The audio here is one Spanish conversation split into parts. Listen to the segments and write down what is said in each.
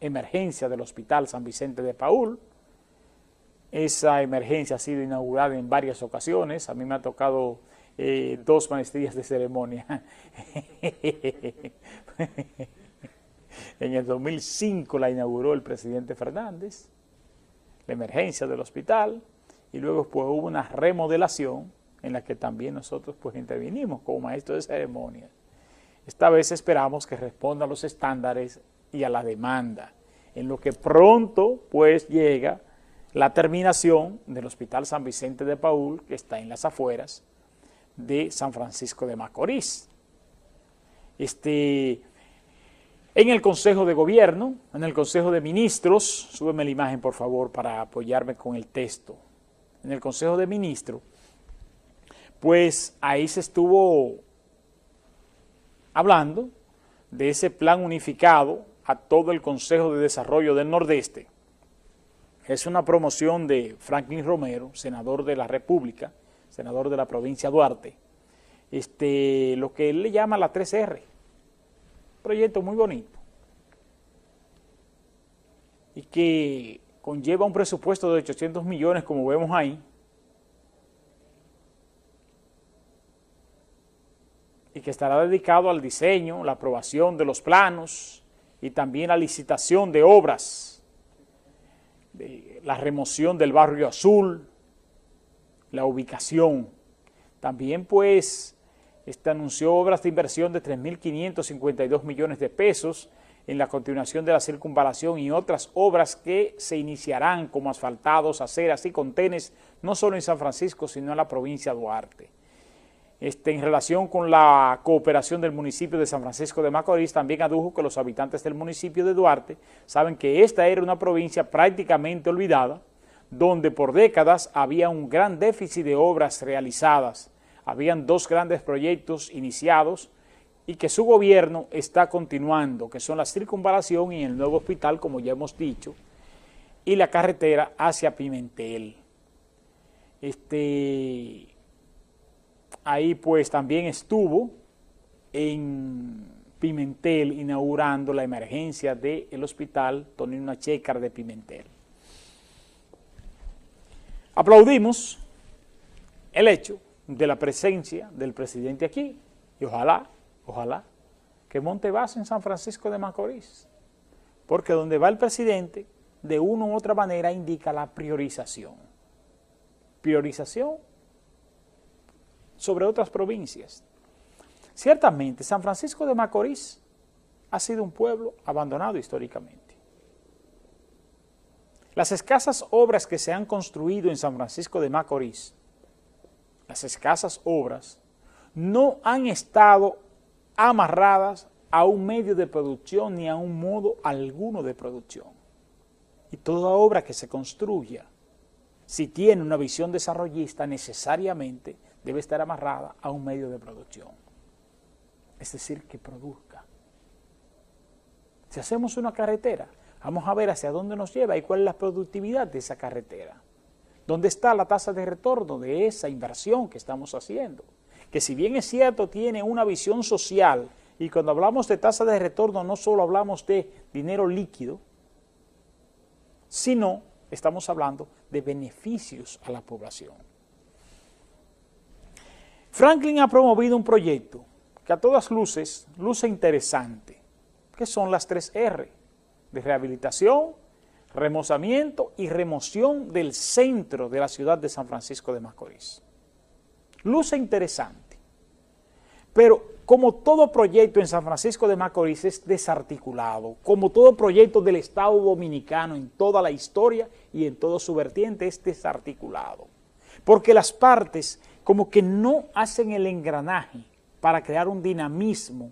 emergencia del Hospital San Vicente de Paul. Esa emergencia ha sido inaugurada en varias ocasiones. A mí me ha tocado eh, dos maestrías de ceremonia. en el 2005 la inauguró el presidente Fernández, la emergencia del hospital, y luego pues, hubo una remodelación en la que también nosotros pues intervinimos como maestro de ceremonia. Esta vez esperamos que responda a los estándares y a la demanda, en lo que pronto pues llega la terminación del Hospital San Vicente de Paul, que está en las afueras de San Francisco de Macorís. Este, en el Consejo de Gobierno, en el Consejo de Ministros, súbeme la imagen por favor para apoyarme con el texto, en el Consejo de Ministros, pues ahí se estuvo hablando de ese plan unificado a todo el Consejo de Desarrollo del Nordeste. Es una promoción de Franklin Romero, senador de la República, senador de la provincia de Duarte, este, lo que él le llama la 3R, proyecto muy bonito. Y que conlleva un presupuesto de 800 millones como vemos ahí, y que estará dedicado al diseño, la aprobación de los planos y también la licitación de obras, la remoción del barrio azul, la ubicación. También pues este anunció obras de inversión de 3.552 millones de pesos en la continuación de la circunvalación y otras obras que se iniciarán como asfaltados, aceras y contenes, no solo en San Francisco, sino en la provincia de Duarte. Este, en relación con la cooperación del municipio de San Francisco de Macorís, también adujo que los habitantes del municipio de Duarte saben que esta era una provincia prácticamente olvidada, donde por décadas había un gran déficit de obras realizadas, habían dos grandes proyectos iniciados y que su gobierno está continuando, que son la circunvalación y el nuevo hospital, como ya hemos dicho, y la carretera hacia Pimentel. Este, ahí pues también estuvo en Pimentel inaugurando la emergencia del hospital Tonino Checar de Pimentel. Aplaudimos el hecho de la presencia del presidente aquí y ojalá, ojalá, que monte base en San Francisco de Macorís, porque donde va el presidente, de una u otra manera indica la priorización. Priorización sobre otras provincias. Ciertamente, San Francisco de Macorís ha sido un pueblo abandonado históricamente. Las escasas obras que se han construido en San Francisco de Macorís, las escasas obras, no han estado amarradas a un medio de producción ni a un modo alguno de producción. Y toda obra que se construya, si tiene una visión desarrollista, necesariamente debe estar amarrada a un medio de producción. Es decir, que produzca. Si hacemos una carretera, vamos a ver hacia dónde nos lleva y cuál es la productividad de esa carretera. ¿Dónde está la tasa de retorno de esa inversión que estamos haciendo? Que si bien es cierto, tiene una visión social, y cuando hablamos de tasa de retorno no solo hablamos de dinero líquido, sino estamos hablando de beneficios a la población. Franklin ha promovido un proyecto que a todas luces luce interesante, que son las tres R, de rehabilitación, remozamiento y remoción del centro de la ciudad de San Francisco de Macorís. Luce interesante, pero como todo proyecto en San Francisco de Macorís es desarticulado, como todo proyecto del Estado Dominicano en toda la historia y en todo su vertiente es desarticulado, porque las partes como que no hacen el engranaje para crear un dinamismo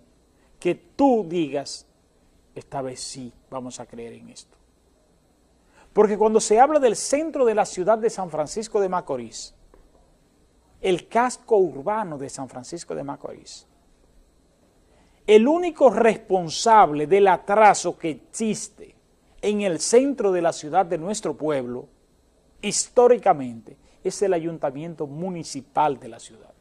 que tú digas, esta vez sí vamos a creer en esto. Porque cuando se habla del centro de la ciudad de San Francisco de Macorís, el casco urbano de San Francisco de Macorís, el único responsable del atraso que existe en el centro de la ciudad de nuestro pueblo, históricamente, es el ayuntamiento municipal de la ciudad.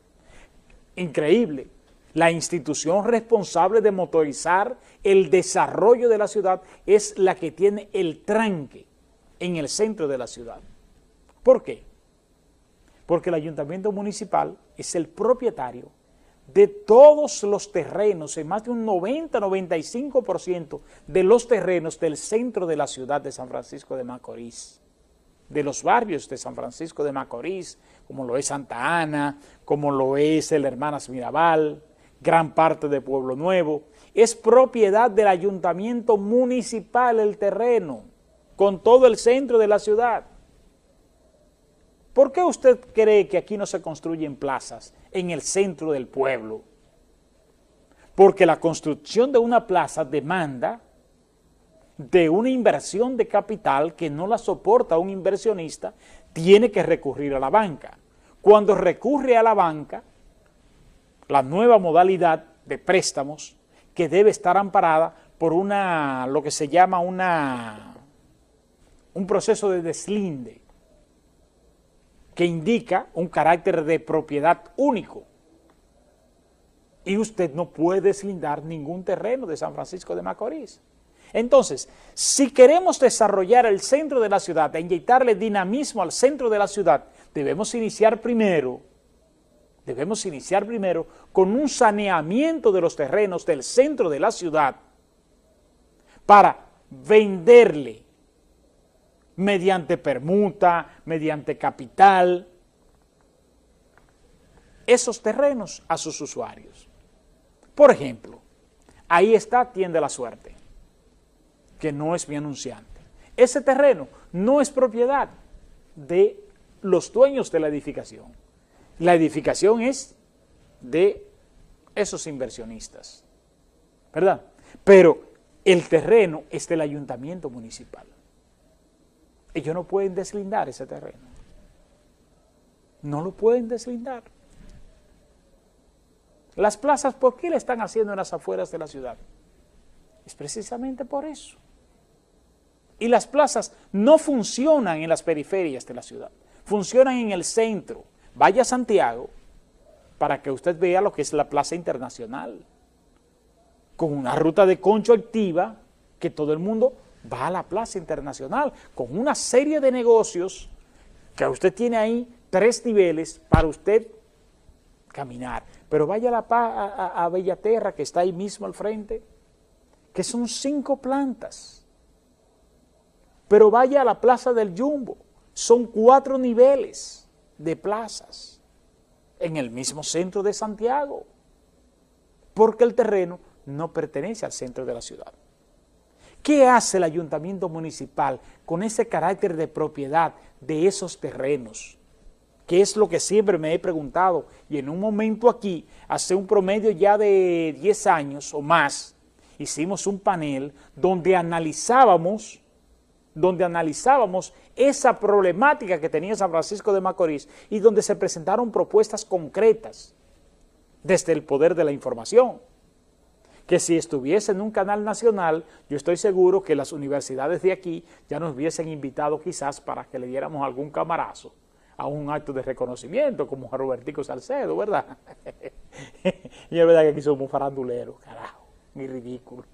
Increíble, La institución responsable de motorizar el desarrollo de la ciudad es la que tiene el tranque en el centro de la ciudad. ¿Por qué? Porque el ayuntamiento municipal es el propietario de todos los terrenos, en más de un 90-95% de los terrenos del centro de la ciudad de San Francisco de Macorís, de los barrios de San Francisco de Macorís, como lo es Santa Ana, como lo es el Hermanas Mirabal, gran parte de Pueblo Nuevo, es propiedad del ayuntamiento municipal el terreno, con todo el centro de la ciudad. ¿Por qué usted cree que aquí no se construyen plazas en el centro del pueblo? Porque la construcción de una plaza demanda de una inversión de capital que no la soporta un inversionista, tiene que recurrir a la banca. Cuando recurre a la banca, la nueva modalidad de préstamos que debe estar amparada por una, lo que se llama una, un proceso de deslinde que indica un carácter de propiedad único. Y usted no puede deslindar ningún terreno de San Francisco de Macorís. Entonces, si queremos desarrollar el centro de la ciudad, e inyectarle dinamismo al centro de la ciudad, debemos iniciar primero debemos iniciar primero con un saneamiento de los terrenos del centro de la ciudad para venderle mediante permuta, mediante capital, esos terrenos a sus usuarios. Por ejemplo, ahí está Tiende la Suerte, que no es mi anunciante. Ese terreno no es propiedad de los dueños de la edificación la edificación es de esos inversionistas, ¿verdad? Pero el terreno es del ayuntamiento municipal. Ellos no pueden deslindar ese terreno. No lo pueden deslindar. Las plazas, ¿por qué le están haciendo en las afueras de la ciudad? Es precisamente por eso. Y las plazas no funcionan en las periferias de la ciudad, funcionan en el centro, Vaya a Santiago para que usted vea lo que es la Plaza Internacional, con una ruta de concho activa que todo el mundo va a la Plaza Internacional, con una serie de negocios que usted tiene ahí tres niveles para usted caminar. Pero vaya a, la, a, a Bellaterra, que está ahí mismo al frente, que son cinco plantas. Pero vaya a la Plaza del Jumbo, son cuatro niveles de plazas en el mismo centro de Santiago, porque el terreno no pertenece al centro de la ciudad. ¿Qué hace el ayuntamiento municipal con ese carácter de propiedad de esos terrenos? ¿Qué es lo que siempre me he preguntado? Y en un momento aquí, hace un promedio ya de 10 años o más, hicimos un panel donde analizábamos donde analizábamos esa problemática que tenía San Francisco de Macorís y donde se presentaron propuestas concretas desde el poder de la información, que si estuviese en un canal nacional, yo estoy seguro que las universidades de aquí ya nos hubiesen invitado quizás para que le diéramos algún camarazo a un acto de reconocimiento, como a Robertico Salcedo, ¿verdad? y es verdad que aquí somos faranduleros, carajo, ni ridículo.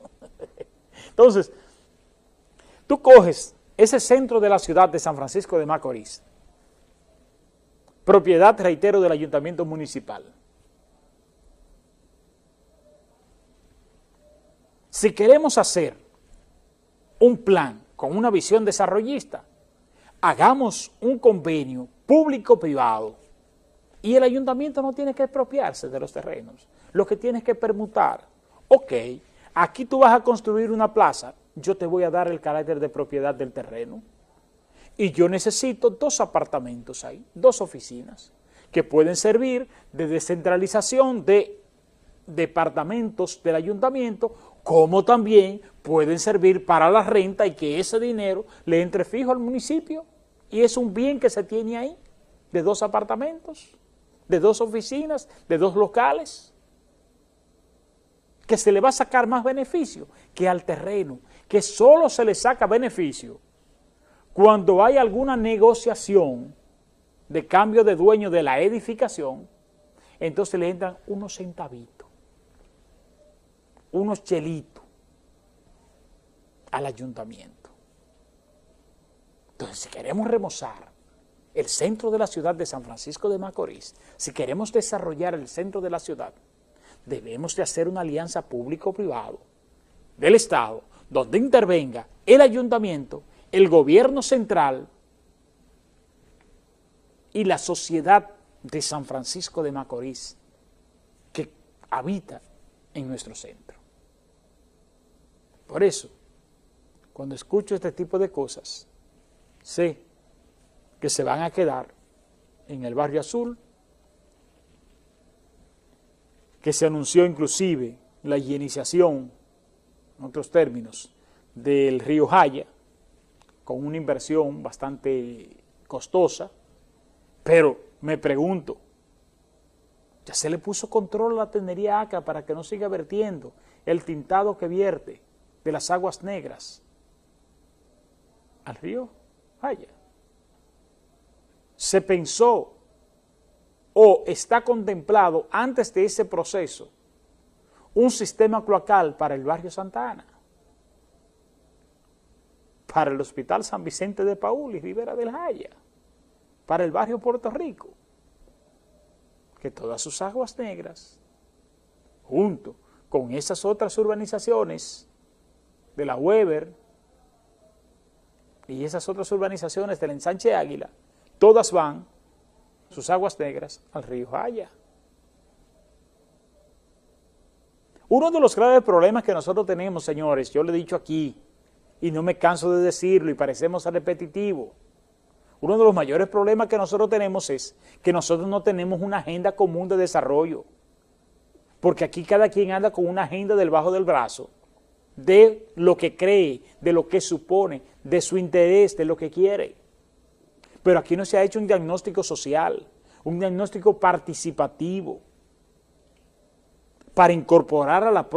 Entonces, Tú coges ese centro de la ciudad de San Francisco de Macorís, propiedad, reitero, del ayuntamiento municipal. Si queremos hacer un plan con una visión desarrollista, hagamos un convenio público-privado y el ayuntamiento no tiene que expropiarse de los terrenos, lo que tiene que permutar. Ok, aquí tú vas a construir una plaza, yo te voy a dar el carácter de propiedad del terreno. Y yo necesito dos apartamentos ahí, dos oficinas, que pueden servir de descentralización de departamentos del ayuntamiento, como también pueden servir para la renta y que ese dinero le entre fijo al municipio. Y es un bien que se tiene ahí, de dos apartamentos, de dos oficinas, de dos locales, que se le va a sacar más beneficio que al terreno que solo se le saca beneficio cuando hay alguna negociación de cambio de dueño de la edificación, entonces le entran unos centavitos. unos chelitos al ayuntamiento. Entonces, si queremos remozar el centro de la ciudad de San Francisco de Macorís, si queremos desarrollar el centro de la ciudad, debemos de hacer una alianza público-privado del Estado, donde intervenga el ayuntamiento, el gobierno central y la sociedad de San Francisco de Macorís que habita en nuestro centro. Por eso, cuando escucho este tipo de cosas, sé que se van a quedar en el barrio azul, que se anunció inclusive la higienización, en otros términos, del río Jaya, con una inversión bastante costosa, pero me pregunto, ya se le puso control a la tenería ACA para que no siga vertiendo el tintado que vierte de las aguas negras al río Jaya. Se pensó o está contemplado antes de ese proceso un sistema cloacal para el barrio Santa Ana, para el Hospital San Vicente de Paul y Rivera del Jaya, para el barrio Puerto Rico, que todas sus aguas negras, junto con esas otras urbanizaciones de la Weber y esas otras urbanizaciones del ensanche Águila, todas van, sus aguas negras, al río Jaya. Uno de los graves problemas que nosotros tenemos, señores, yo lo he dicho aquí, y no me canso de decirlo, y parecemos repetitivo, uno de los mayores problemas que nosotros tenemos es que nosotros no tenemos una agenda común de desarrollo, porque aquí cada quien anda con una agenda del bajo del brazo, de lo que cree, de lo que supone, de su interés, de lo que quiere. Pero aquí no se ha hecho un diagnóstico social, un diagnóstico participativo, para incorporar a la